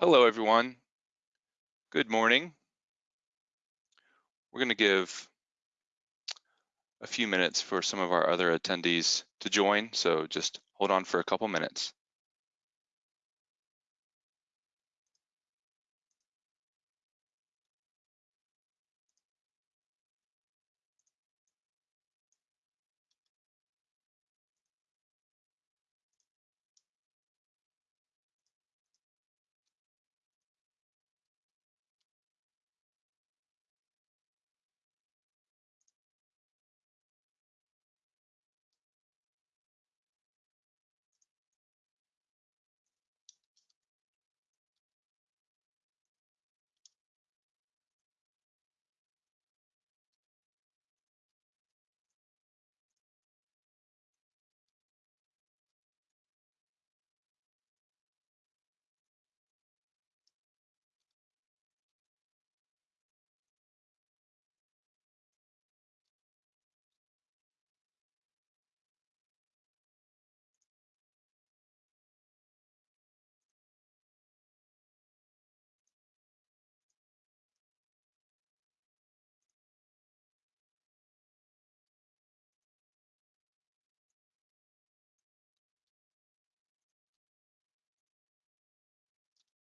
Hello, everyone. Good morning. We're going to give a few minutes for some of our other attendees to join, so just hold on for a couple minutes.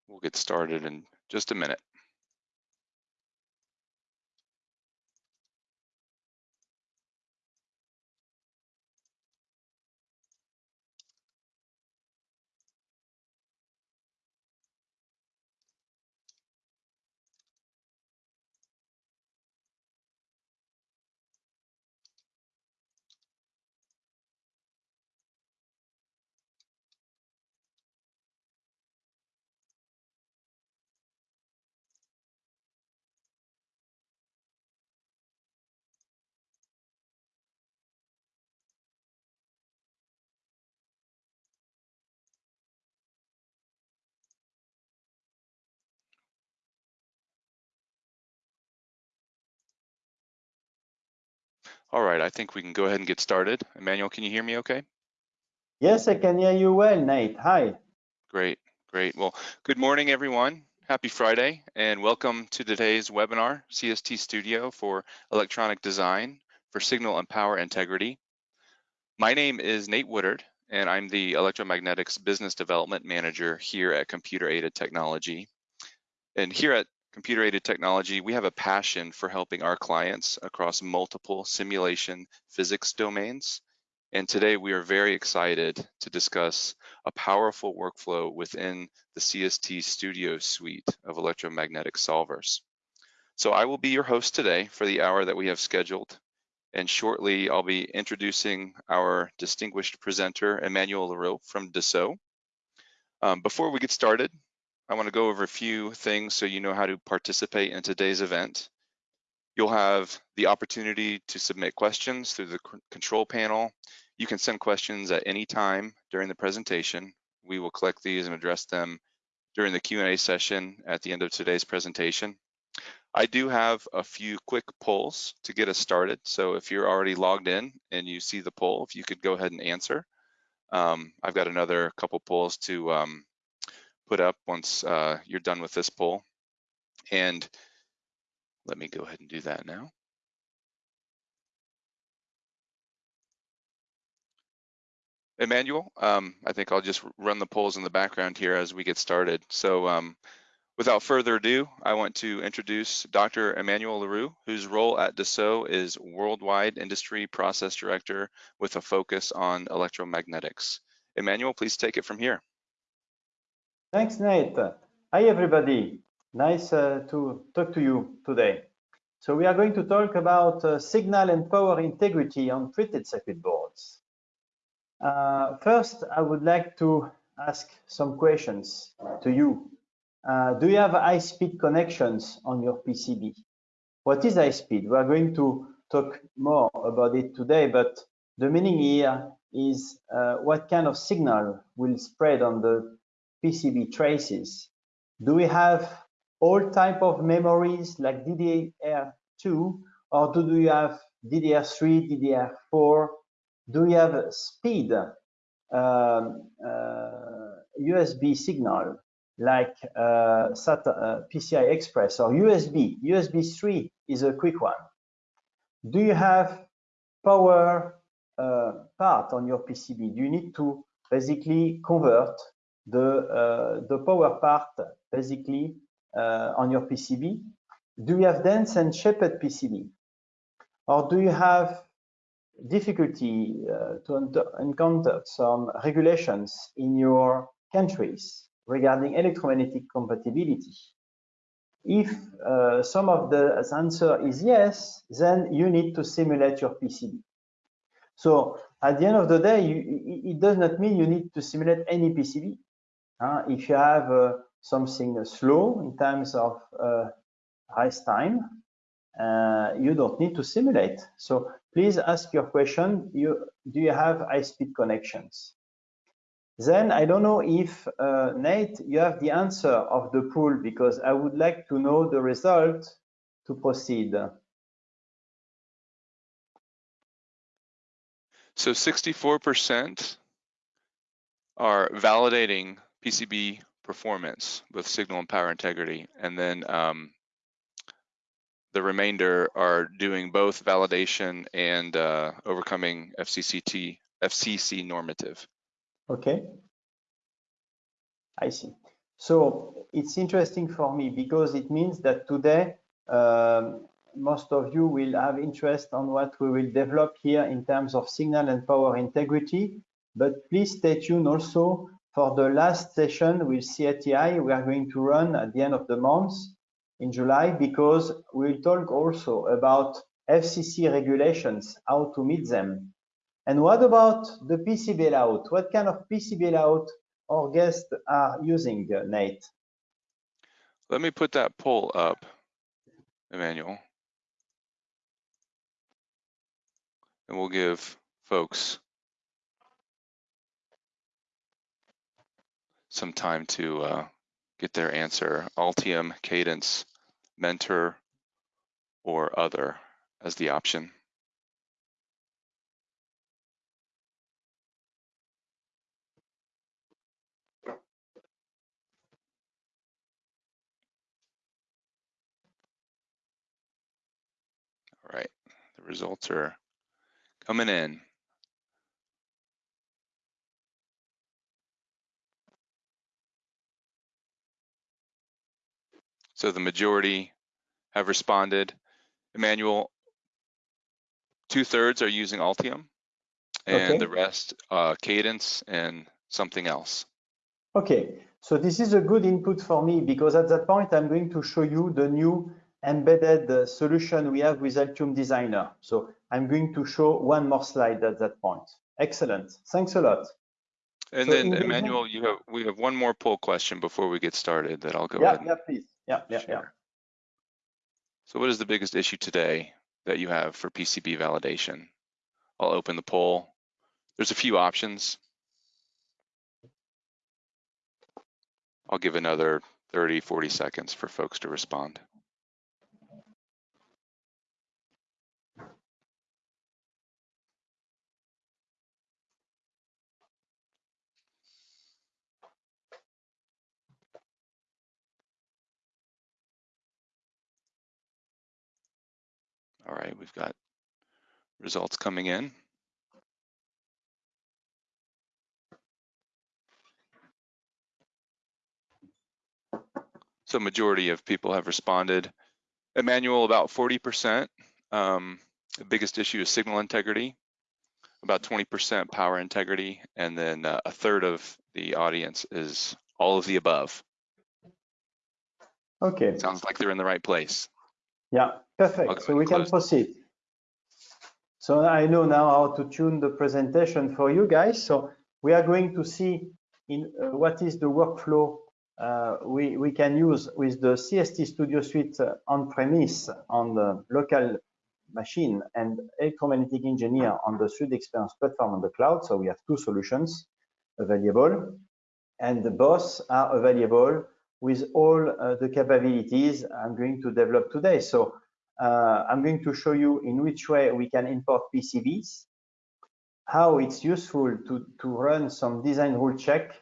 We'll get started in just a minute. All right, I think we can go ahead and get started. Emmanuel, can you hear me okay? Yes, I can hear you well, Nate. Hi. Great, great. Well, good morning, everyone. Happy Friday, and welcome to today's webinar, CST Studio for Electronic Design for Signal and Power Integrity. My name is Nate Woodard, and I'm the Electromagnetics Business Development Manager here at Computer Aided Technology. And here at Computer Aided Technology, we have a passion for helping our clients across multiple simulation physics domains. And today we are very excited to discuss a powerful workflow within the CST Studio suite of electromagnetic solvers. So I will be your host today for the hour that we have scheduled. And shortly, I'll be introducing our distinguished presenter, Emmanuel Leroux from Dassault. Um, before we get started, I want to go over a few things so you know how to participate in today's event. You'll have the opportunity to submit questions through the control panel. You can send questions at any time during the presentation. We will collect these and address them during the Q&A session at the end of today's presentation. I do have a few quick polls to get us started. So if you're already logged in and you see the poll, if you could go ahead and answer. Um, I've got another couple polls to um, put up once uh, you're done with this poll. And let me go ahead and do that now. Emmanuel, um, I think I'll just run the polls in the background here as we get started. So um, without further ado, I want to introduce Dr. Emmanuel Leroux, whose role at Dassault is Worldwide Industry Process Director with a focus on electromagnetics. Emmanuel, please take it from here. Thanks, Nate. Hi, everybody. Nice uh, to talk to you today. So we are going to talk about uh, signal and power integrity on printed circuit boards. Uh, first, I would like to ask some questions to you. Uh, do you have high-speed connections on your PCB? What is high speed? We are going to talk more about it today, but the meaning here is uh, what kind of signal will spread on the PCB traces. Do we have all type of memories like DDR2 or do we have DDR3, DDR4? Do we have speed um, uh, USB signal like uh, SATA, uh, PCI Express or USB. USB 3 is a quick one. Do you have power uh, part on your PCB? Do you need to basically convert the, uh, the power part basically uh, on your PCB? Do you have dense and shaped PCB? Or do you have difficulty uh, to encounter some regulations in your countries regarding electromagnetic compatibility? If uh, some of the answer is yes, then you need to simulate your PCB. So at the end of the day, you, it does not mean you need to simulate any PCB. Uh, if you have uh, something slow in terms of uh, rise time, uh, you don't need to simulate. So please ask your question, you, do you have high-speed connections? Then I don't know if, uh, Nate, you have the answer of the pool because I would like to know the result to proceed. So 64% are validating PCB performance with signal and power integrity. And then um, the remainder are doing both validation and uh, overcoming FCCT, FCC normative. Okay. I see. So it's interesting for me because it means that today um, most of you will have interest on what we will develop here in terms of signal and power integrity. But please stay tuned also for the last session with CATI we are going to run at the end of the month in July because we'll talk also about FCC regulations, how to meet them. And what about the PCB layout? What kind of PCB layout our guests are using, Nate? Let me put that poll up, Emmanuel. And we'll give folks some time to uh, get their answer. Altium, Cadence, Mentor, or Other as the option. All right, the results are coming in. So the majority have responded. Emmanuel, two thirds are using Altium and Okay. the rest uh, Cadence and something else. Okay, so this is a good input for me because at that point, I'm going to show you the new embedded uh, solution we have with Altium Designer. So I'm going to show one more slide at that point. Excellent. Thanks a lot. And So then Emmanuel, you have we have one more poll question before we get started that I'll go yeah, ahead yeah, please. Yeah, yeah, yeah. So what is the biggest issue today that you have for PCB validation? I'll open the poll. There's a few options. I'll give another 30, 40 seconds for folks to respond. All right, we've got results coming in. So majority of people have responded. Emmanuel, about 40%. Um, the biggest issue is signal integrity, about 20% power integrity, and then uh, a third of the audience is all of the above. Okay, Sounds like they're in the right place. yeah, perfect. go So we and can proceed. So I know now how to tune the presentation for you guys. So we are going to see in uh, what is the workflow uh, we, we can use with the CST Studio Suite uh, on-premise on the local machine and electromagnetic engineer on the Suite Experience platform on the cloud. So we have two solutions available and the both are available with all uh, the capabilities I'm going to develop today. So uh, I'm going to show you in which way we can import PCBs, how it's useful to, to run some design rule check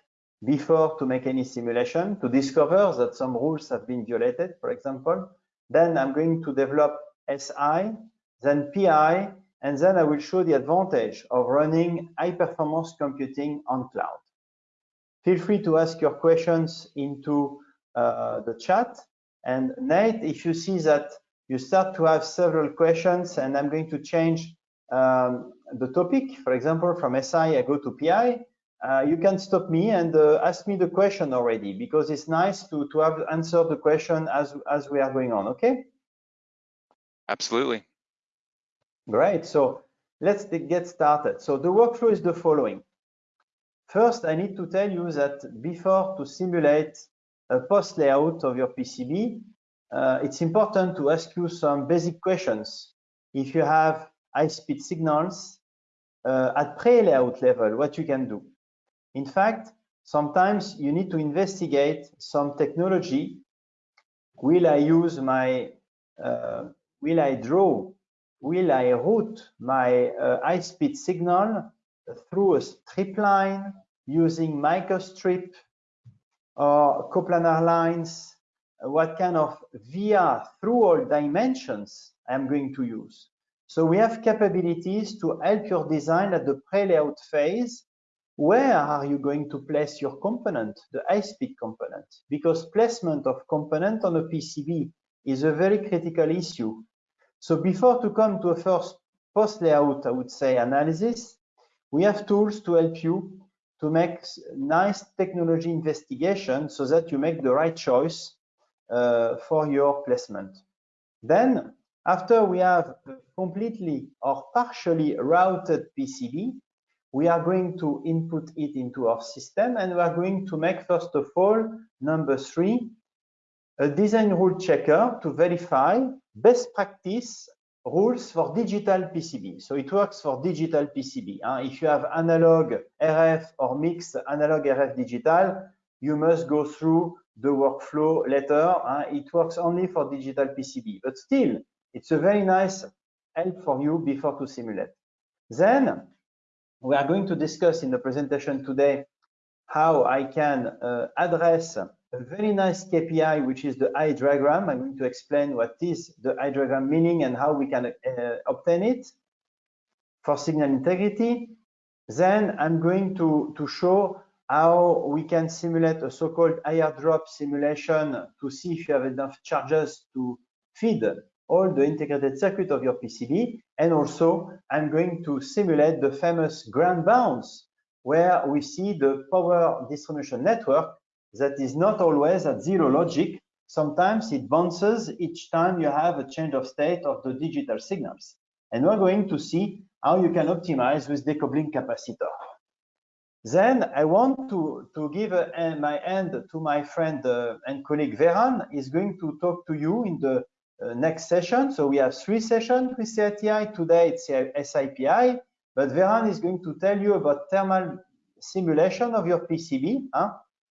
before to make any simulation, to discover that some rules have been violated, for example. Then I'm going to develop SI, then PI, and then I will show the advantage of running high performance computing on cloud. Feel free to ask your questions into uh, the chat. And Nate, if you see that you start to have several questions and I'm going to change um, the topic, for example, from SI, I go to PI, uh, you can stop me and uh, ask me the question already because it's nice to, to have answered the question as, as we are going on, okay? Absolutely. Great, so let's get started. So the workflow is the following. First, I need to tell you that before to simulate a post layout of your PCB, uh, it's important to ask you some basic questions. If you have high-speed signals uh, at pre-layout level, what you can do. In fact, sometimes you need to investigate some technology. Will I use my, uh, will I draw, will I route my uh, high-speed signal through a strip line using microstrip or coplanar lines, what kind of via through all dimensions I'm going to use. So we have capabilities to help your design at the pre-layout phase. Where are you going to place your component, the high-speed component? Because placement of component on a PCB is a very critical issue. So before to come to a first post-layout, I would say, analysis, we have tools to help you to make nice technology investigation so that you make the right choice Uh, for your placement. Then, after we have completely or partially routed PCB, we are going to input it into our system and we are going to make, first of all, number three, a design rule checker to verify best practice rules for digital PCB. So it works for digital PCB. Huh? If you have analog RF or mixed analog RF digital, you must go through the workflow later. It works only for digital PCB, but still, it's a very nice help for you before to simulate. Then we are going to discuss in the presentation today how I can uh, address a very nice KPI, which is the eye diagram. I'm going to explain what is the eye diagram meaning and how we can uh, obtain it for signal integrity. Then I'm going to, to show how we can simulate a so-called IR drop simulation to see if you have enough charges to feed all the integrated circuit of your PCB. And also, I'm going to simulate the famous ground bounce, where we see the power distribution network that is not always at zero logic. Sometimes it bounces each time you have a change of state of the digital signals. And we're going to see how you can optimize with decoupling capacitor. Then I want to, to give a, a, my hand to my friend uh, and colleague Veran. is going to talk to you in the uh, next session. So we have three sessions with CITI. Today it's SIPI, but Veran is going to tell you about thermal simulation of your PCB. Huh?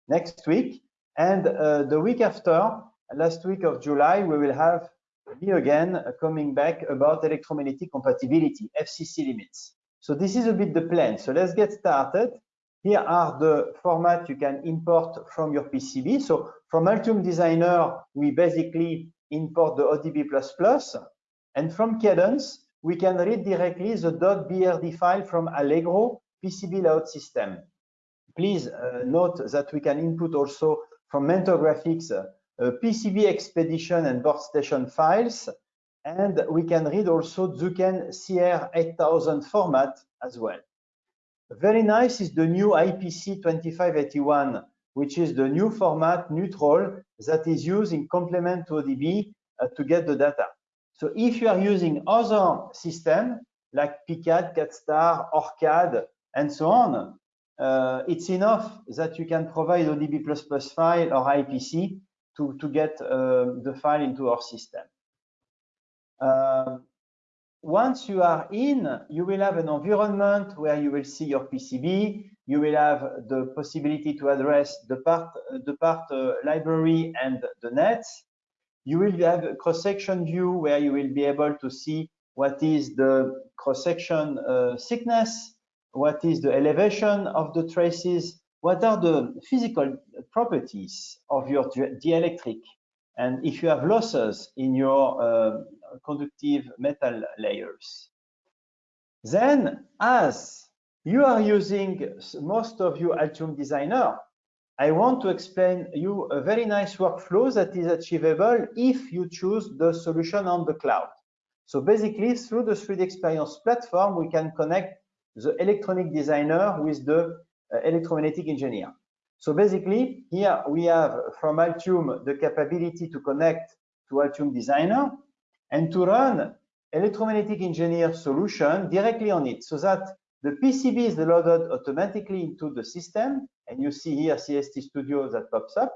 next week. And uh, the week after, last week of July, we will have me again uh, coming back about electromagnetic compatibility, FCC limits. So this is a bit the plan. So let's get started. Here are the format you can import from your PCB. So from Altium Designer, we basically import the ODB++. And from Cadence, we can read directly the .brd file from Allegro PCB layout system. Please uh, note that we can input also from Mentor Graphics uh, PCB Xpedition and board station files, and we can read also Zuken CR8000 format as well. Very nice is the new IPC 2581, which is the new format neutral that is used in complement to ODB uh, to get the data. So if you are using other system like PCAD, CADStar, ORCAD, and so on, uh, it's enough that you can provide ODB++ file or IPC to, to get uh, the file into our system. Uh, once you are in, you will have an environment where you will see your PCB. You will have the possibility to address the part, the part uh, library and the nets. You will have a cross-section view where you will be able to see what is the cross-section uh, thickness, what is the elevation of the traces, what are the physical properties of your dielectric and if you have losses in your uh, conductive metal layers. Then, as you are using most of you Altium Designer, I want to explain you a very nice workflow that is achievable if you choose the solution on the cloud. So basically, through the 3D Experience platform, we can connect the electronic designer with the uh, electromagnetic engineer. So basically, here we have from Altium the capability to connect to Altium Designer and to run electromagnetic engineer solution directly on it so that the PCB is loaded automatically into the system. And you see here CST Studio that pops up.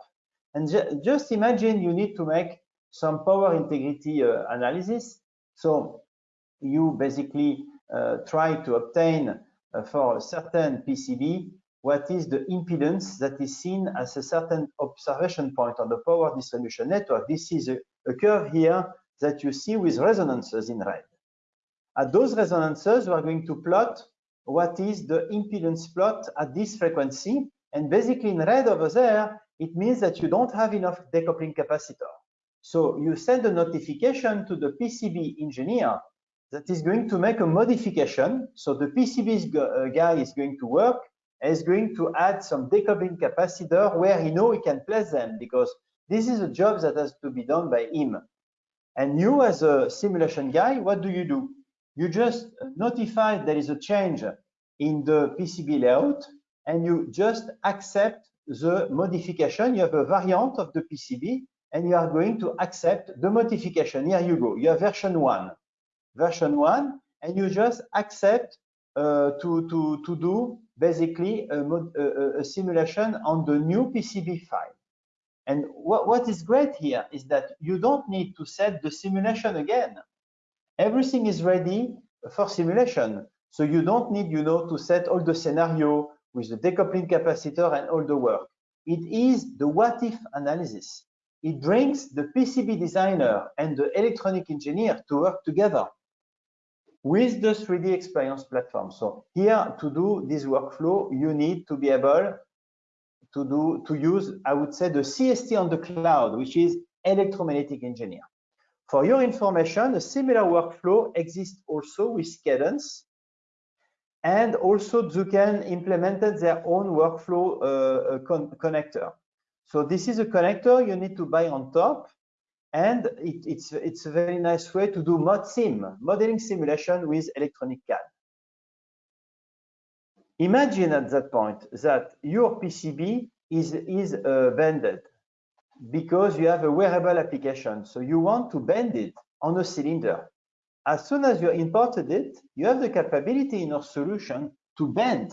And ju just imagine you need to make some power integrity uh, analysis. So you basically uh, try to obtain uh, for a certain PCB what is the impedance that is seen as a certain observation point on the power distribution network. This is a, a curve here that you see with resonances in red. At those resonances, we are going to plot what is the impedance plot at this frequency. And basically in red over there, it means that you don't have enough decoupling capacitor. So you send a notification to the PCB engineer that is going to make a modification. So the PCB uh, guy is going to work is going to add some decoupling capacitor where he know he can place them because this is a job that has to be done by him. And you as a simulation guy, what do you do? You just notify there is a change in the PCB layout and you just accept the modification. You have a variant of the PCB and you are going to accept the modification. Here you go. You have version one, version one, and you just accept uh, to, to, to do basically a, a, a, simulation on the new PCB file. And what, what is great here is that you don't need to set the simulation again. Everything is ready for simulation. So you don't need, you know, to set all the scenario with the decoupling capacitor and all the work. It is the what if analysis. It brings the PCB designer and the electronic engineer to work together with the 3D experience platform. So here to do this workflow, you need to be able to do to use, I would say, the CST on the cloud, which is electromagnetic engineer. For your information, a similar workflow exists also with Cadence, and also Zuken implemented their own workflow uh, con connector. So this is a connector you need to buy on top and it, it's, it's a very nice way to do mod sim, modeling simulation with electronic CAD. Imagine at that point that your PCB is, is uh, bended because you have a wearable application. So you want to bend it on a cylinder. As soon as you imported it, you have the capability in your solution to bend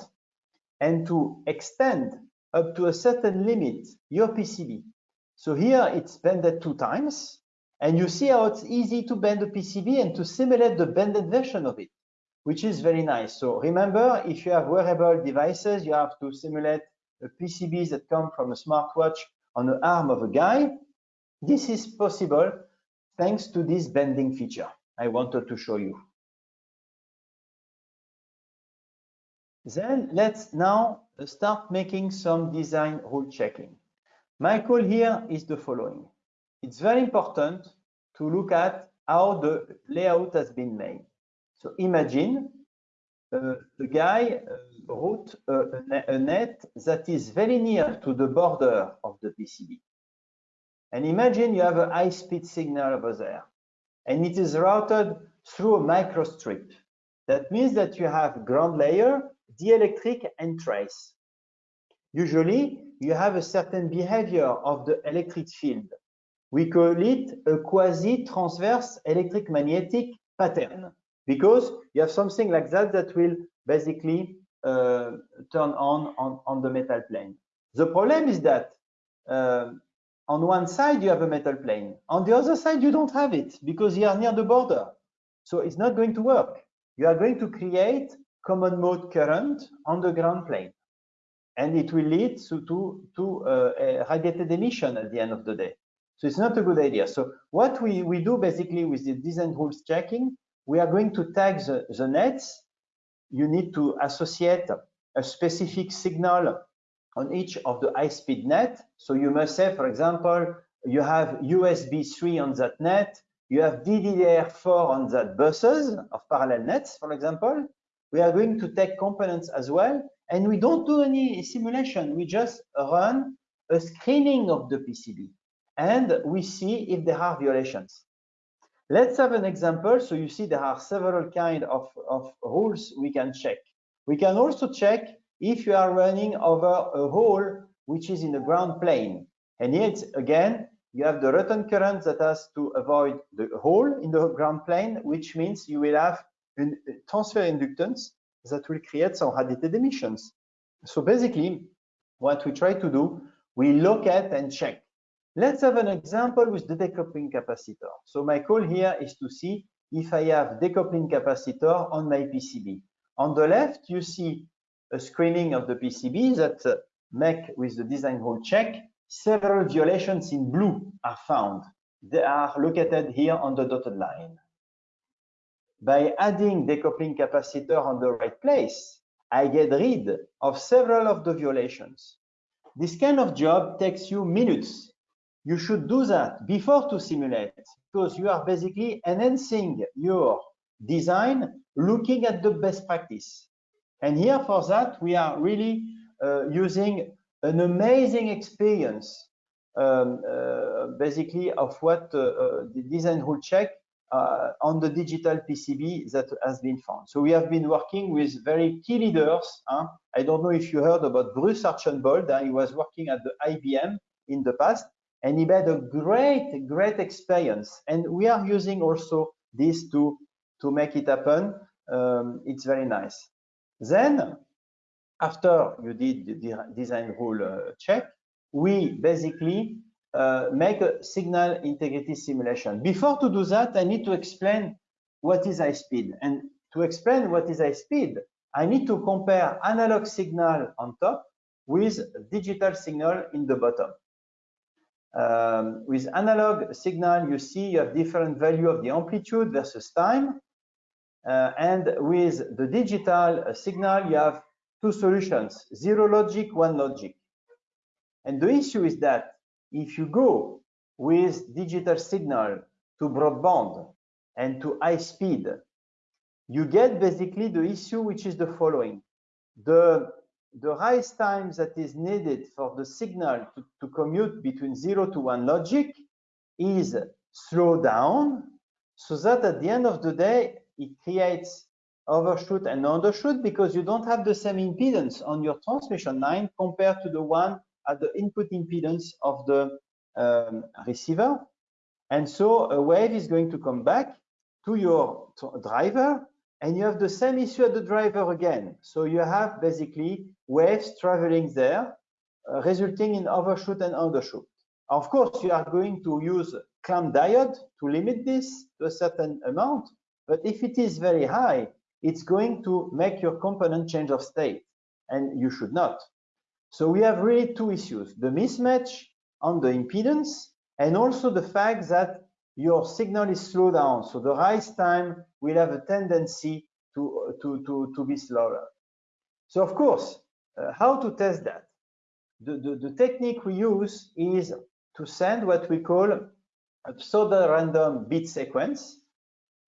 and to extend up to a certain limit your PCB. So here it's bended two times, and you see how it's easy to bend the PCB and to simulate the bended version of it, which is very nice. So remember, if you have wearable devices, you have to simulate PCBs that come from a smartwatch on the arm of a guy. This is possible thanks to this bending feature I wanted to show you. Then let's now start making some design rule checking. My call here is the following. It's very important to look at how the layout has been made. So imagine uh, the guy uh, wrote a, a, net that is very near to the border of the PCB. And imagine you have a high-speed signal over there, and it is routed through a microstrip. That means that you have ground layer, dielectric, and trace. Usually, you have a certain behavior of the electric field. We call it a quasi-transverse electric magnetic pattern because you have something like that that will basically uh, turn on, on on the metal plane. The problem is that uh, on one side you have a metal plane, on the other side you don't have it because you are near the border. So it's not going to work. You are going to create common mode current on the ground plane and it will lead to, to, to uh, a radiated emission at the end of the day. So it's not a good idea. So what we, we do basically with the design rules checking, we are going to tag the, the nets. You need to associate a specific signal on each of the high-speed net. So you must say, for example, you have USB 3 on that net, you have DDR4 on that buses of parallel nets, for example. We are going to take components as well, and we don't do any simulation. We just run a screening of the PCB, and we see if there are violations. Let's have an example. So you see there are several kind of, of rules we can check. We can also check if you are running over a hole which is in the ground plane. And yet again, you have the return current that has to avoid the hole in the ground plane, which means you will have a transfer inductance that will create some radiated emissions. So basically, what we try to do, we look at and check. Let's have an example with the decoupling capacitor. So my call here is to see if I have decoupling capacitor on my PCB. On the left, you see a screening of the PCB that uh, make with the design rule check. Several violations in blue are found. They are located here on the dotted line. By adding decoupling capacitor on the right place, I get rid of several of the violations. This kind of job takes you minutes. You should do that before to simulate because you are basically enhancing your design looking at the best practice. And here for that, we are really uh, using an amazing experience, um, uh, basically of what uh, uh the design rule check uh, on the digital PCB that has been found. So we have been working with very key leaders. Huh? I don't know if you heard about Bruce Archambeault. Huh? He was working at the IBM in the past, and he had a great, great experience. And we are using also this to to make it happen. Um, it's very nice. Then, after you did the design rule uh, check, we basically uh, make a signal integrity simulation. Before to do that, I need to explain what is high speed. And to explain what is high speed, I need to compare analog signal on top with digital signal in the bottom. Um, with analog signal, you see you have different value of the amplitude versus time. Uh, and with the digital uh, signal, you have two solutions, zero logic, one logic. And the issue is that if you go with digital signal to broadband and to high speed, you get basically the issue which is the following. The, the rise time that is needed for the signal to, to commute between zero to one logic is slowed down so that at the end of the day, it creates overshoot and undershoot because you don't have the same impedance on your transmission line compared to the one at the input impedance of the um, receiver. And so a wave is going to come back to your driver and you have the same issue at the driver again. So you have basically waves traveling there, uh, resulting in overshoot and undershoot. Of course, you are going to use clamp diode to limit this to a certain amount, but if it is very high, it's going to make your component change of state, and you should not. So we have really two issues, the mismatch on the impedance, and also the fact that your signal is slowed down. So the rise time will have a tendency to, to, to, to be slower. So of course, how to test that? The, the, the technique we use is to send what we call a pseudo-random bit sequence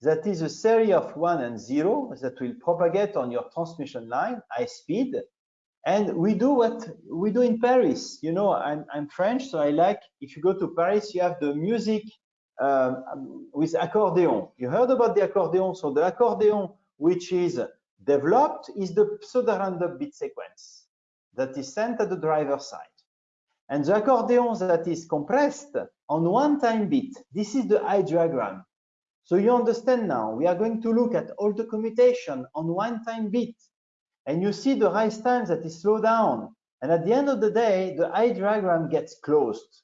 that is a series of one and zero that will propagate on your transmission line, high speed. And we do what we do in Paris. You know, I'm, I'm French, so I like, if you go to Paris, you have the music um, with accordion. You heard about the accordion. So the accordion, which is developed, is the pseudo-random bit sequence that is sent at the driver side. And the accordion that is compressed on one time bit, this is the eye diagram. So you understand now, we are going to look at all the commutation on one time bit. And you see the rise time that is slowed down. And at the end of the day, the eye diagram gets closed.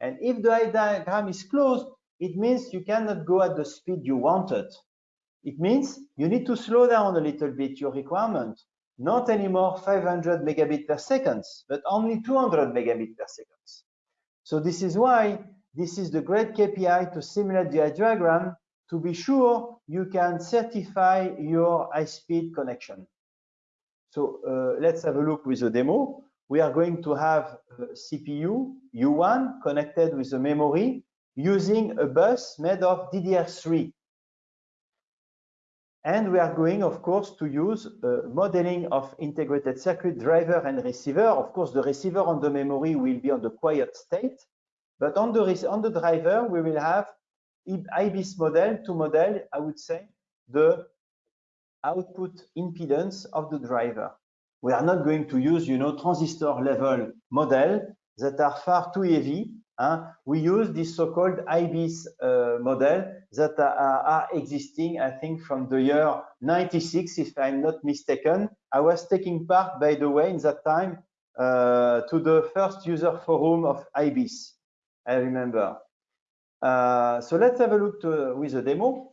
And if the eye diagram is closed, it means you cannot go at the speed you wanted. It means you need to slow down a little bit your requirement, not anymore 500 megabit per second, but only 200 megabit per second. So this is why this is the great KPI to simulate the diagram to be sure you can certify your high-speed connection. So uh, let's have a look with a demo. we are going to have a CPU U1 connected with a memory using a bus made of DDR3. And we are going, of course, to use uh, modeling of integrated circuit driver and receiver. Of course, the receiver on the memory will be on the quiet state, but on the, on the driver, we will have IBIS model to model, I would say, the output impedance of the driver. We are not going to use, you know, transistor level model that are far too heavy uh, we use this so-called IBIS uh, model that are, are, existing, I think, from the year 96, if I'm not mistaken. I was taking part, by the way, in that time uh, to the first user forum of IBIS, I remember. Uh, so let's have a look to, with a demo.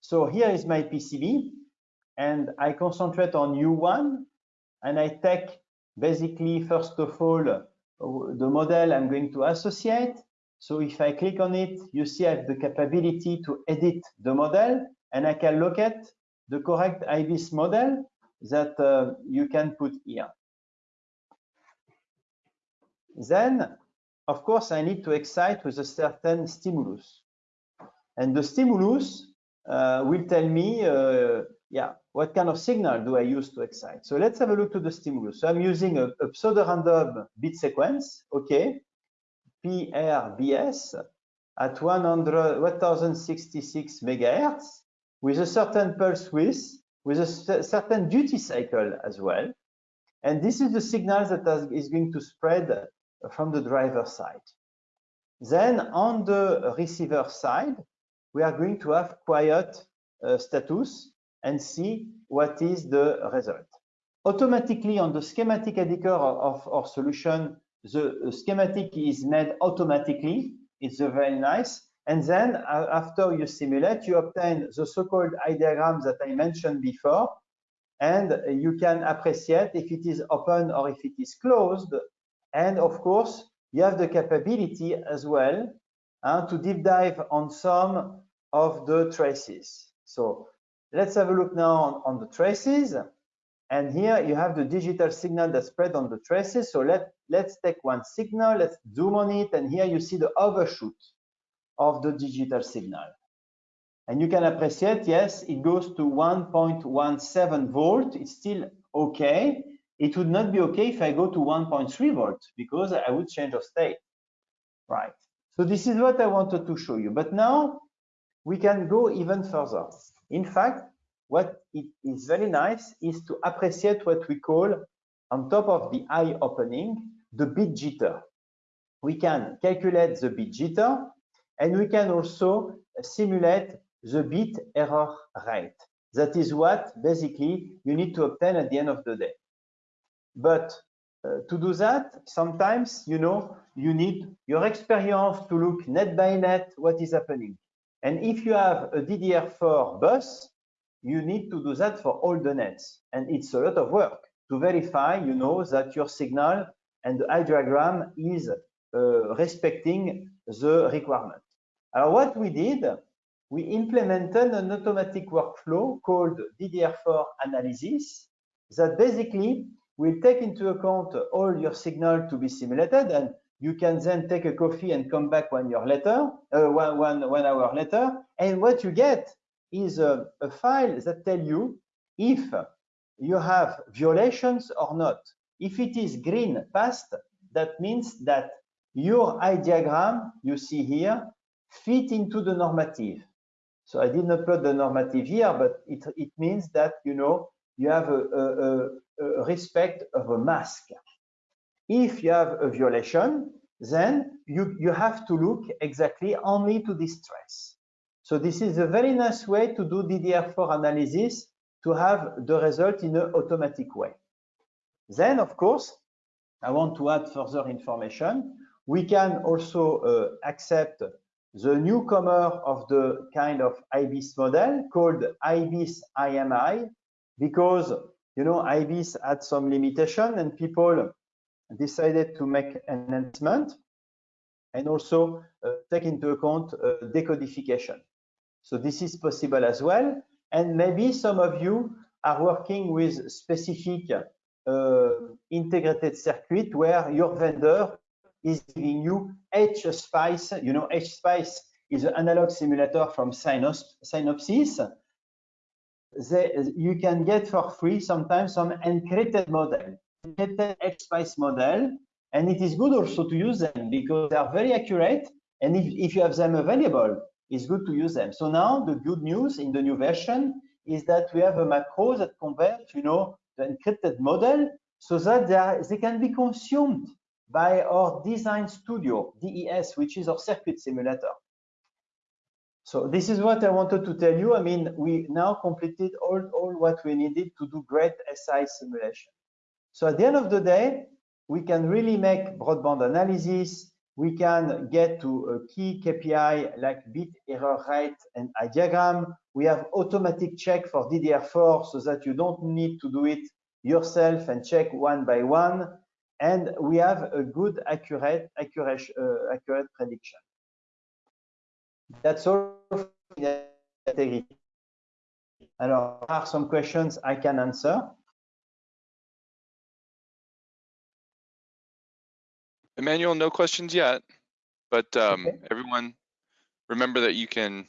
So here is my PCB, and I concentrate on U1, and I take basically, first of all, the model I'm going to associate. So if I click on it, you see I have the capability to edit the model and I can locate the correct IBIS model that uh, you can put here. Then, of course, I need to excite with a certain stimulus. And the stimulus uh, will tell me, uh, yeah, what kind of signal do I use to excite? So let's have a look to the stimulus. So I'm using a, a pseudo-random bit sequence, okay, PRBS at 100, 1066 megahertz with a certain pulse width, with a certain duty cycle as well. And this is the signal that is going to spread from the driver side. Then on the receiver side, we are going to have quiet uh, status and see what is the result. Automatically on the schematic editor of our solution, the schematic is made automatically. It's very nice. And then uh, after you simulate, you obtain the so-called eye diagram that I mentioned before. And you can appreciate if it is open or if it is closed. And of course, you have the capability as well uh, to deep dive on some of the traces. So Let's have a look now on, on the traces. And here you have the digital signal that's spread on the traces. So let, let's take one signal, let's zoom on it, and here you see the overshoot of the digital signal. And you can appreciate, yes, it goes to 1.17 volt. It's still okay. It would not be okay if I go to 1.3 volt because I would change of state, right? So this is what I wanted to show you. But now we can go even further. In fact, what it is very nice is to appreciate what we call on top of the eye opening, the bit jitter. We can calculate the bit jitter and we can also simulate the bit error rate. That is what basically you need to obtain at the end of the day. But uh, to do that, sometimes, you know, you need your experience to look net by net what is happening. And if you have a DDR4 bus, you need to do that for all the nets. And it's a lot of work to verify, you know, that your signal and the eye diagram is uh, respecting the requirement. What we did, we implemented an automatic workflow called DDR4 analysis that basically will take into account all your signal to be simulated and you can then take a coffee and come back one year later, uh, one, one, one hour later, and what you get is a, a file that tell you if you have violations or not. If it is green passed, that means that your eye diagram you see here fit into the normative. So I did not put the normative here, but it, it means that you know you have a, a, a respect of a mask. If you have a violation, then you, you have to look exactly only to this trace. So this is a very nice way to do DDR4 analysis to have the result in an automatic way. Then, of course, I want to add further information. We can also uh, accept the newcomer of the kind of IBIS model called IBIS AMI because, you know, IBIS had some limitation and people decided to make an enhancement and also uh, take into account uh, decodification. So this is possible as well. And maybe some of you are working with specific uh, integrated circuit where your vendor is giving you HSpice. You know, HSpice is an analog simulator from Synopsys. They, you can get for free sometimes some encrypted model, encrypted HSpice model, and it is good also to use them because they are very accurate. And if, if you have them available, it's good to use them. So now the good news in the new version is that we have a macro that converts, you know, the encrypted model so that they, are, they can be consumed by our design studio, DES, which is our circuit simulator. So this is what I wanted to tell you. I mean, we now completed all, all what we needed to do great SI simulation. So at the end of the day, we can really make broadband analysis. We can get to a key KPI like bit error rate and eye diagram. We have automatic check for DDR4 so that you don't need to do it yourself and check one by one. And we have a good accurate, accurate, uh, accurate prediction. That's all integrity. Alors, there are some questions I can answer. Emmanuel, no questions yet, but um, okay. everyone remember that you can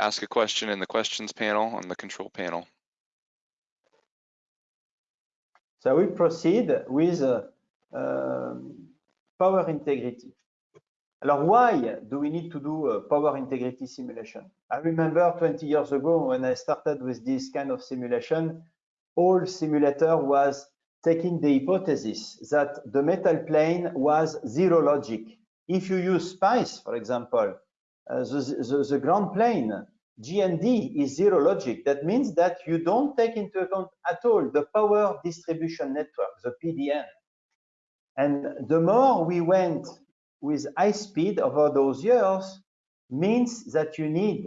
ask a question in the questions panel on the control panel. So we proceed with uh, um, power integrity. Alors why do we need to do a power integrity simulation? I remember 20 years ago when I started with this kind of simulation, all simulator was taking the hypothesis that the metal plane was zero logic. If you use SPICE, for example, uh, the, the, the, ground plane, GND is zero logic. That means that you don't take into account at all the power distribution network, the PDN. And the more we went with high speed over those years means that you need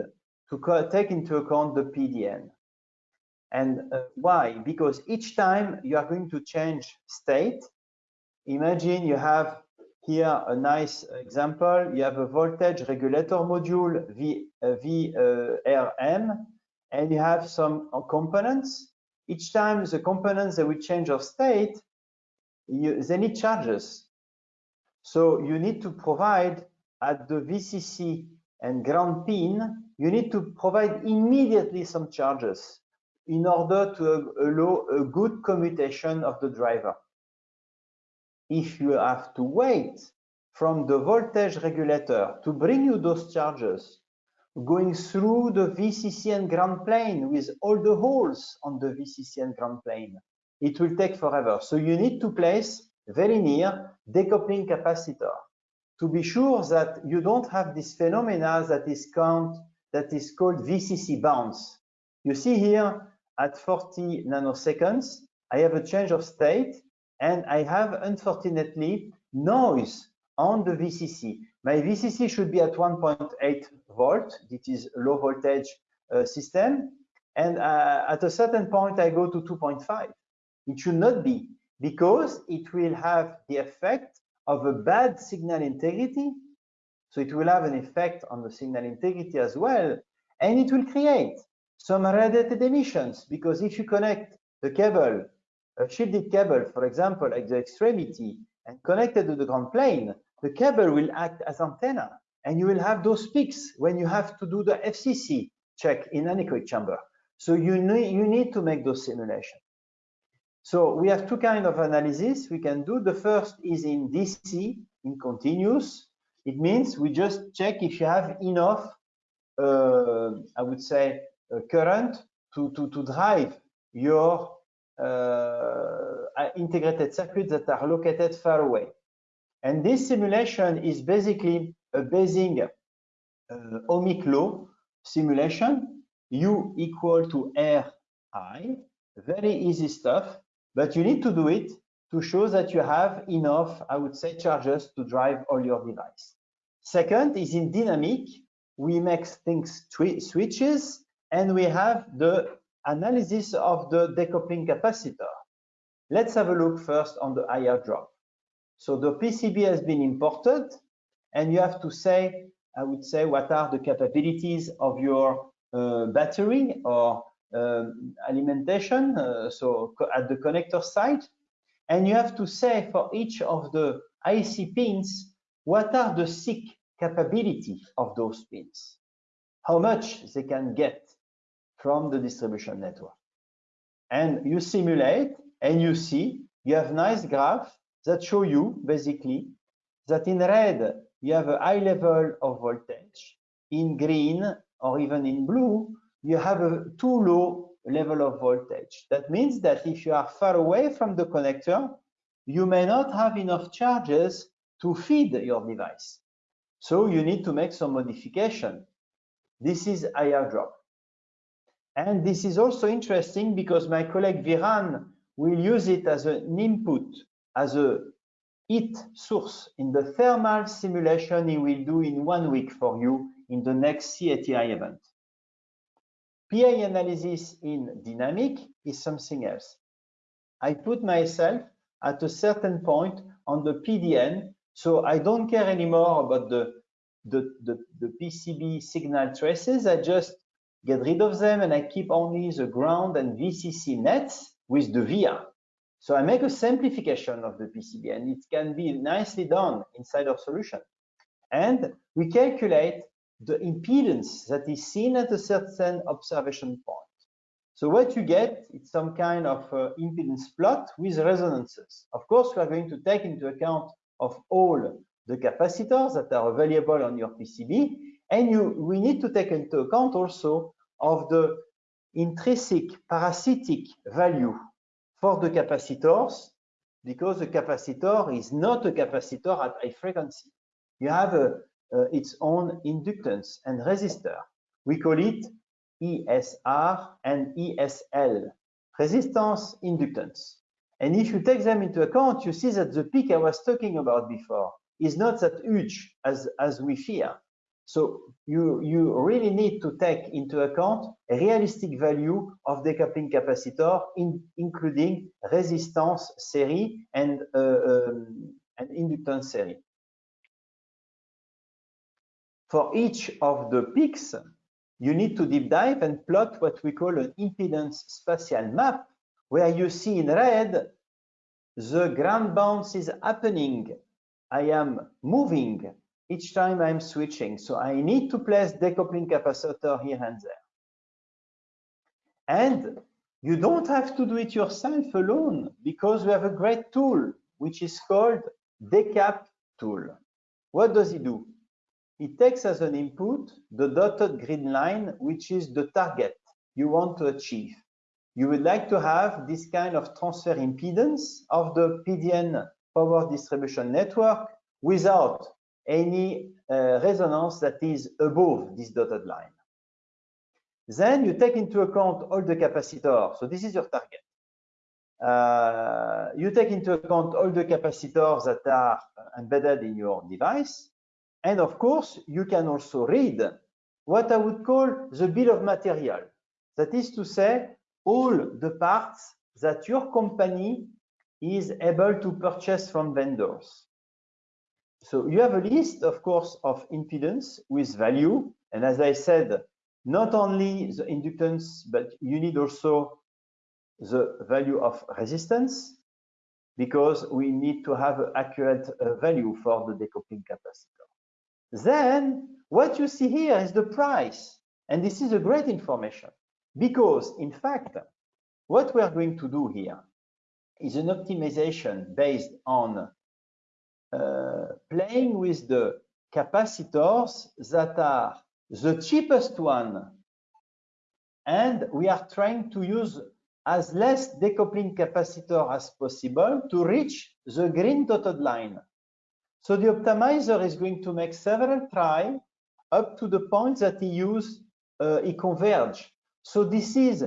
to take into account the PDN. And uh, why? Because each time you are going to change state, imagine you have here a nice example. You have a voltage regulator module v, uh, VRM, uh, and you have some uh, components. Each time the components that will change of state, you, they need charges. So you need to provide at the VCC and ground pin, you need to provide immediately some charges in order to allow a good commutation of the driver. If you have to wait from the voltage regulator to bring you those charges, going through the VCC and ground plane with all the holes on the VCC and ground plane, it will take forever. So you need to place very near decoupling capacitor to be sure that you don't have this phenomena that is count that is called VCC bounce. You see here at 40 nanoseconds, I have a change of state and I have unfortunately noise on the VCC. My VCC should be at 1.8 volt. It is low voltage uh, system. And uh, at a certain point, I go to 2.5. It should not be because it will have the effect of a bad signal integrity. So it will have an effect on the signal integrity as well. And it will create some radiated emissions, because if you connect the cable, a shielded cable, for example, at the extremity, and connected to the ground plane, the cable will act as antenna, and you will have those peaks when you have to do the FCC check in anechoic chamber. So you need, you need to make those simulations. So we have two kind of analysis we can do. The first is in DC, in continuous. It means we just check if you have enough, uh, I would say, current to, to, to drive your uh, integrated circuits that are located far away. And this simulation is basically a uh, ohmic law simulation, U equal to R I, very easy stuff, but you need to do it to show that you have enough, I would say, charges to drive all your device. Second is in dynamic, we make things switches and we have the analysis of the decoupling capacitor. Let's have a look first on the IR drop. So the PCB has been imported and you have to say, I would say, what are the capabilities of your uh, battery or um, alimentation, uh, so at the connector side. And you have to say for each of the IC pins, what are the SiC capability of those pins? How much they can get from the distribution network. And you simulate and you see, you have nice graph that show you basically that in red, you have a high level of voltage. In green or even in blue, you have a too low level of voltage. That means that if you are far away from the connector, you may not have enough charges to feed your device. So you need to make some modification. This is IR drop. And this is also interesting because my colleague Viran will use it as an input, as a heat source in the thermal simulation he will do in one week for you in the next CATI event. PI analysis in dynamic is something else. I put myself at a certain point on the PDN, so I don't care anymore about the, the, the, the PCB signal traces. I just get rid of them and I keep only the ground and VCC nets with the VIA. So I make a simplification of the PCB and it can be nicely done inside our solution. And we calculate the impedance that is seen at a certain observation point. So what you get is some kind of uh, impedance plot with resonances. Of course, we are going to take into account of all the capacitors that are available on your PCB, and you, we need to take into account also of the intrinsic parasitic value for the capacitors because the capacitor is not a capacitor at high frequency. You have a, uh, its own inductance and resistor. We call it ESR and ESL, resistance inductance. And if you take them into account, you see that the peak I was talking about before is not that huge as, as we fear. So you, you really need to take into account a realistic value of decoupling capacitor, in, including resistance series and, uh, um, and inductance series. For each of the peaks, you need to deep dive and plot what we call an impedance spatial map, where you see in red, the ground bounce is happening. I am moving each time I'm switching. So I need to place decoupling capacitor here and there. And you don't have to do it yourself alone because we have a great tool, which is called Decap tool. What does it do? It takes as an input the dotted green line, which is the target you want to achieve. You would like to have this kind of transfer impedance of the PDN power distribution network without any uh, resonance that is above this dotted line. Then you take into account all the capacitors. So this is your target. Uh, you take into account all the capacitors that are embedded in your device. And of course, you can also read what I would call the bill of material. That is to say, all the parts that your company is able to purchase from vendors. So you have a list, of course, of impedance with value. And as I said, not only the inductance, but you need also the value of resistance because we need to have accurate uh, value for the decoupling capacitor. Then what you see here is the price. And this is a great information because in fact, what we are going to do here is an optimization based on playing with the capacitors that are the cheapest one and we are trying to use as less decoupling capacitor as possible to reach the green dotted line. So the optimizer is going to make several try up to the point that he use uh, he converge. So this is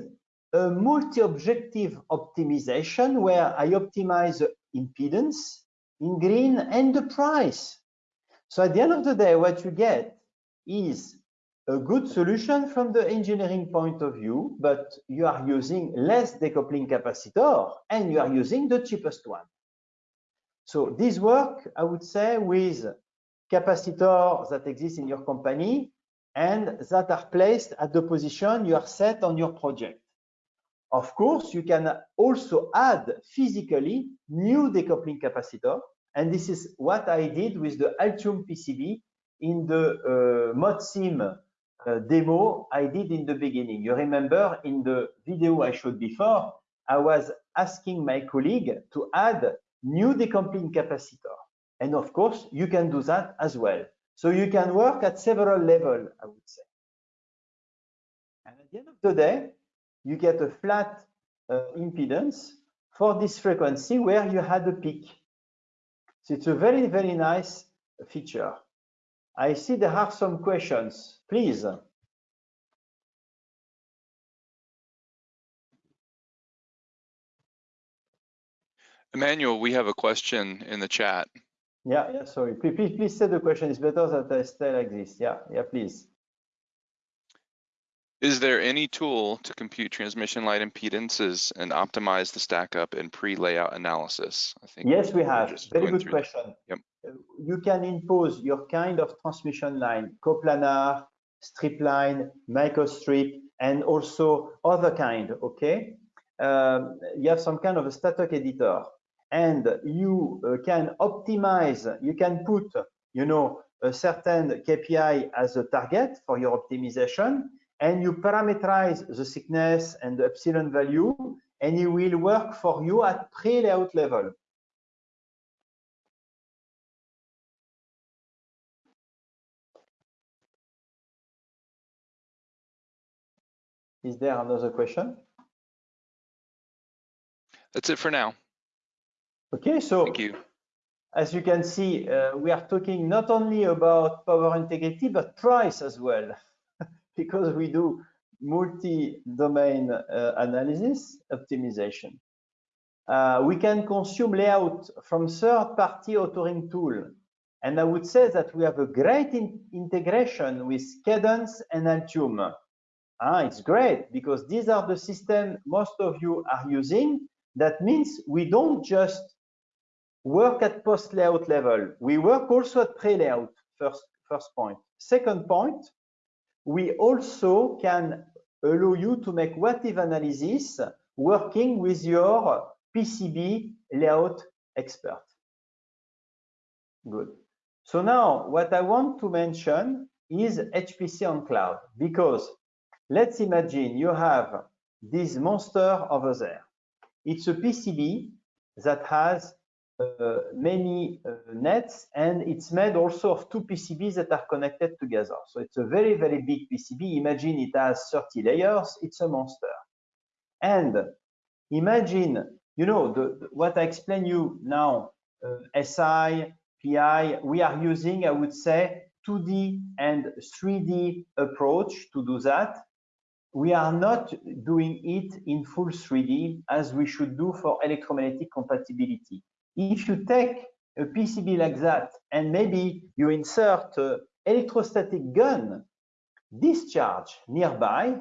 a multi-objective optimization where I optimize impedance, in green and the price. So at the end of the day, what you get is a good solution from the engineering point of view, but you are using less decoupling capacitor and you are using the cheapest one. So this work, I would say, with capacitors that exist in your company and that are placed at the position you are set on your project. Of course, you can also add physically new decoupling capacitor. And this is what I did with the Altium PCB in the uh, ModSim uh, demo I did in the beginning. You remember in the video I showed before, I was asking my colleague to add new decoupling capacitor. And of course, you can do that as well. So you can work at several levels, I would say. And at the end of the day, you get a flat uh, impedance for this frequency where you had a peak. So it's a very, very nice feature. I see there are some questions. Please. Emmanuel, we have a question in the chat. Yeah, yeah, sorry. Please, please, please say the question. It's better that I stay like this. Yeah, yeah, please. Is there any tool to compute transmission line impedances and optimize the stack up in pre-layout analysis? I think yes, we have. Very good question. Yep. Uh, you can impose your kind of transmission line, coplanar, strip line, microstrip, and also other kind, okay? Um, you have some kind of a static editor and you uh, can optimize, you can put, you know, a certain KPI as a target for your optimization and you parameterize the thickness and the epsilon value, and it will work for you at pre-layout level. Is there another question? That's it for now. Okay, so thank you. As you can see, uh, we are talking not only about power integrity, but price as well because we do multi-domain uh, analysis optimization. Uh, we can consume layout from third-party authoring tool. And I would say that we have a great in integration with Cadence and Altium. Ah, it's great because these are the systems most of you are using. That means we don't just work at post layout level. We work also at pre-layout, first, first point. Second point, we also can allow you to make what if analysis working with your PCB layout expert. Good. So now what I want to mention is HPC on cloud because let's imagine you have this monster over there. It's a PCB that has many uh, nets and it's made also of two PCBs that are connected together. So it's a very, very big PCB. Imagine it has 30 layers. It's a monster. And imagine, you know, the, the what I explain you now, uh, SI, PI, we are using, I would say, 2D and 3D approach to do that. We are not doing it in full 3D as we should do for electromagnetic compatibility if you take a PCB like that and maybe you insert an electrostatic gun discharge nearby,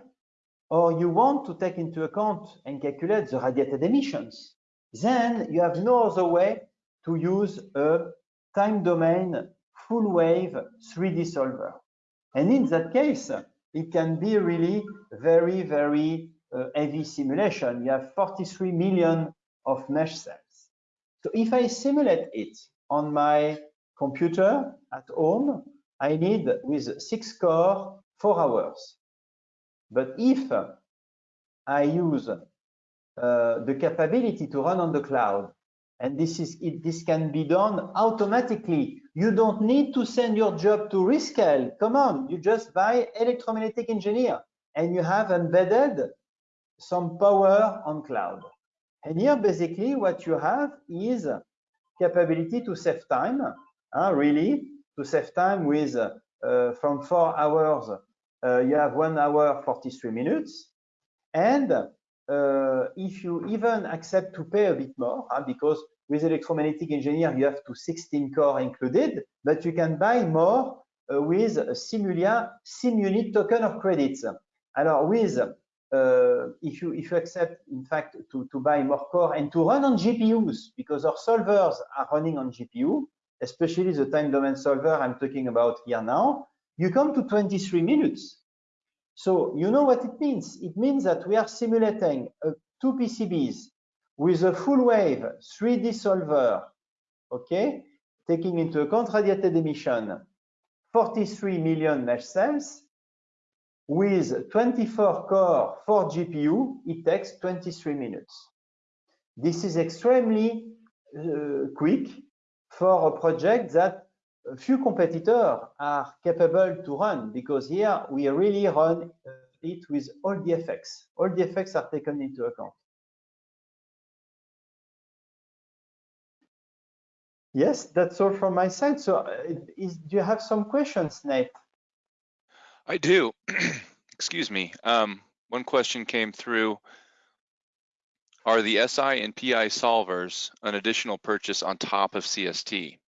or you want to take into account and calculate the radiated emissions, then you have no other way to use a time domain full wave 3D solver. And in that case, it can be really very, very uh, heavy simulation. You have 43 million of mesh cells. So if I simulate it on my computer at home, I need with six core, four hours. But if I use uh, the capability to run on the cloud, and this is it, this can be done automatically. You don't need to send your job to Rescale. Come on, you just buy electromagnetic engineer and you have embedded some power on cloud. And here, basically, what you have is capability to save time, uh, really, to save time with uh, from four hours, uh, you have one hour, 43 minutes. And uh, if you even accept to pay a bit more, because with electromagnetic engineer, you have to 16 core included, but you can buy more uh, with Simulia SimUnit token of credits. Alors, with uh, if you if you accept in fact to to buy more core and to run on GPUs because our solvers are running on GPU, especially the time domain solver I'm talking about here now, you come to 23 minutes. So you know what it means? It means that we are simulating uh, two PCBs with a full wave 3D solver, okay, taking into account radiated emission, 43 million mesh cells, with 24 core, 4 GPU, it takes 23 minutes. This is extremely uh, quick for a project that few competitors are capable to run because here we really run uh, it with all the effects. All the effects are taken into account. Yes, that's all from my side. So uh, is, do you have some questions, Nate? I do. Excuse me. Um, one question came through. Are the SI and PI solvers an additional purchase on top of CST?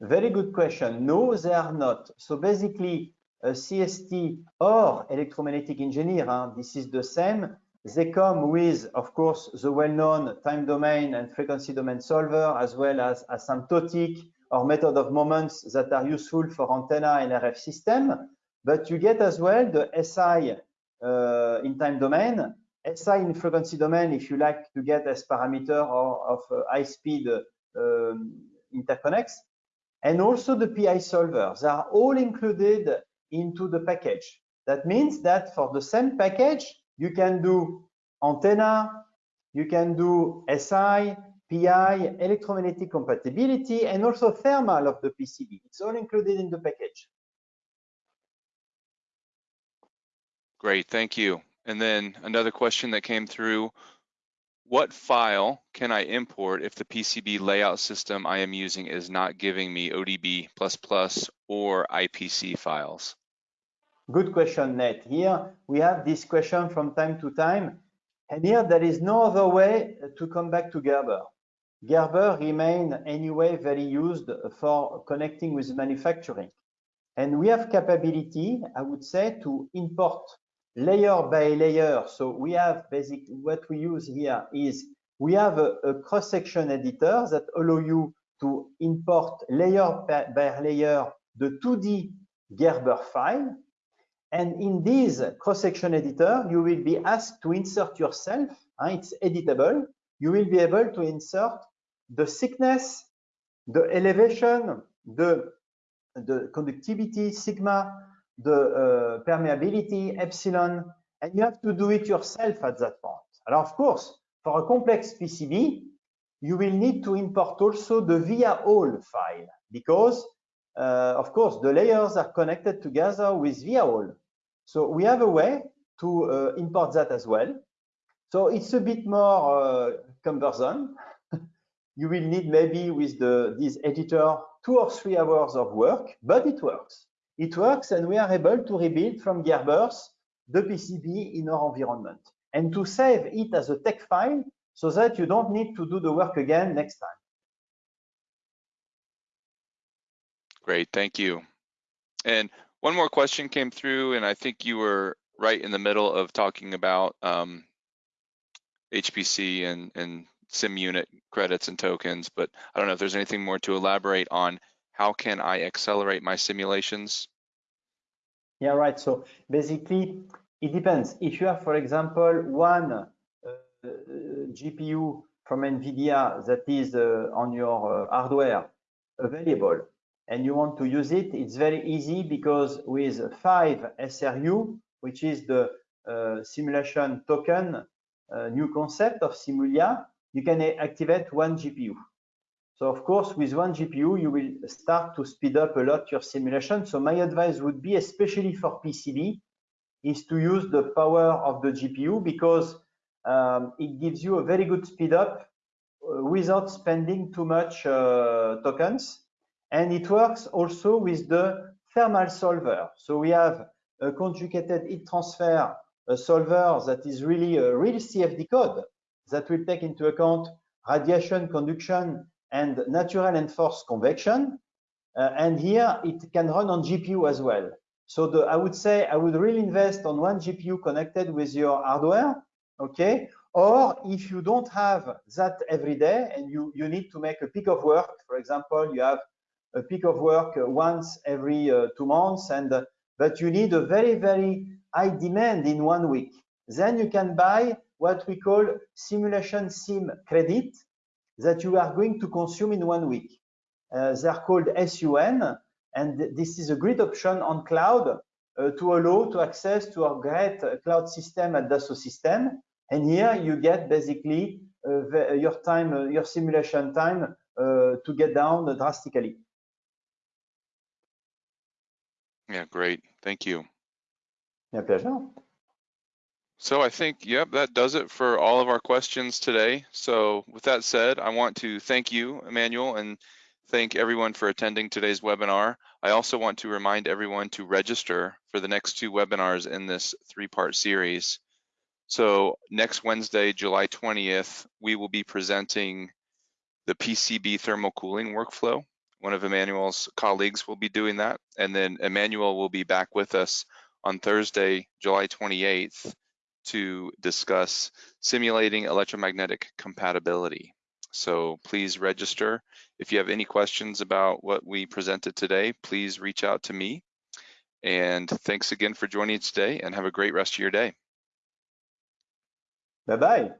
Very good question. No, they are not. So basically, CST or electromagnetic engineer, huh, this is the same. They come with, of course, the well-known time domain and frequency domain solver, as well as asymptotic or method of moments that are useful for antenna and RF system. But you get as well the SI uh, in time domain, SI in frequency domain if you like to get S-parameter or of uh, high speed uh, um, interconnects, and also the PI solver. They are all included into the package. That means that for the same package, you can do antenna, you can do SI, PI, electromagnetic compatibility, and also thermal of the PCB. It's all included in the package. Great, thank you. And then another question that came through, what file can I import if the PCB layout system I am using is not giving me ODB++ or IPC files? Good question, Nate. Here we have this question from time to time. And here there is no other way to come back to Gerber. Gerber remain anyway very used for connecting with manufacturing. And we have capability, I would say, to import layer by layer. So we have basic, what we use here is we have a, a cross-section editor that allow you to import layer by layer the 2D Gerber file. And in this cross-section editor, you will be asked to insert yourself. Uh, it's editable. You will be able to insert the thickness, the elevation, the, the conductivity, sigma, the uh, permeability, epsilon, and you have to do it yourself at that point. And of course, for a complex PCB, you will need to import also the via all file because, uh, of course, the layers are connected together with via all. So we have a way to uh, import that as well. So it's a bit more uh, cumbersome. you will need maybe with the this editor two or three hours of work, but it works it works and we are able to rebuild from Gerbers the PCB in our environment and to save it as a TeX file so that you don't need to do the work again next time. Great, thank you. And one more question came through and I think you were right in the middle of talking about um, HPC and, and SimUnit credits and tokens, but I don't know if there's anything more to elaborate on how can I accelerate my simulations? Yeah, right. So basically, it depends. If you have, for example, one uh, GPU from NVIDIA that is uh, on your uh, hardware available and you want to use it, it's very easy because with five SRU, which is the uh, simulation token, uh, new concept of Simulia, you can activate one GPU. So of course, with one GPU, you will start to speed up a lot your simulation. So my advice would be, especially for PCB, is to use the power of the GPU because um, it gives you a very good speed up uh, without spending too much uh, tokens. And it works also with the thermal solver. So we have a conjugated heat transfer solver that is really a real CFD code that will take into account radiation conduction and natural and forced convection. Uh, and here it can run on GPU as well. So the, I would say I would really invest on one GPU connected with your hardware, okay? Or if you don't have that every day and you, you need to make a peak of work, for example, you have a peak of work once every uh, two months, and uh, but you need a very, very high demand in one week. Then you can buy what we call simulation sim credit that you are going to consume in one week. Uh, they're called SUN, and this is a great option on cloud uh, to allow to access to our great uh, cloud system at Dassault System. And here you get basically uh, the, your time, uh, your simulation time uh, to get down drastically. Yeah, great. Thank you. My pleasure. So I think, yep, that does it for all of our questions today. So with that said, I want to thank you, Emmanuel, and thank everyone for attending today's webinar. I also want to remind everyone to register for the next two webinars in this three-part series. So next Wednesday, July 20th, we will be presenting the PCB thermal cooling workflow. One of Emmanuel's colleagues will be doing that. And then Emmanuel will be back with us on Thursday, July 28th to discuss simulating electromagnetic compatibility. So please register. If you have any questions about what we presented today, please reach out to me. And thanks again for joining us today and have a great rest of your day. Bye-bye.